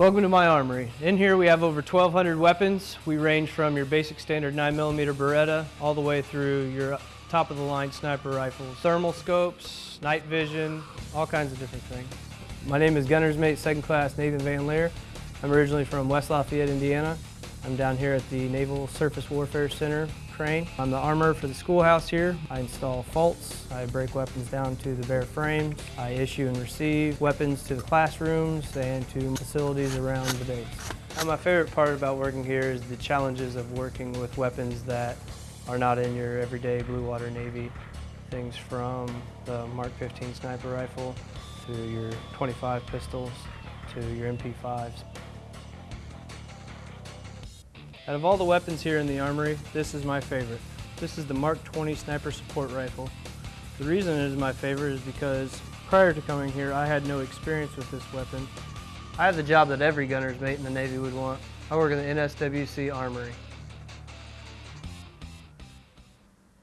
Welcome to my armory. In here we have over 1,200 weapons. We range from your basic standard 9mm Beretta all the way through your top of the line sniper rifles, thermal scopes, night vision, all kinds of different things. My name is Gunner's Mate 2nd Class Nathan Van Leer. I'm originally from West Lafayette, Indiana. I'm down here at the Naval Surface Warfare Center, Crane. I'm the armor for the schoolhouse here. I install faults. I break weapons down to the bare frames. I issue and receive weapons to the classrooms and to facilities around the base. And my favorite part about working here is the challenges of working with weapons that are not in your everyday Blue Water Navy. Things from the Mark 15 sniper rifle to your 25 pistols to your MP5s. Out of all the weapons here in the armory, this is my favorite. This is the Mark 20 Sniper Support Rifle. The reason it is my favorite is because prior to coming here, I had no experience with this weapon. I have the job that every gunner's mate in the Navy would want. I work in the NSWC Armory.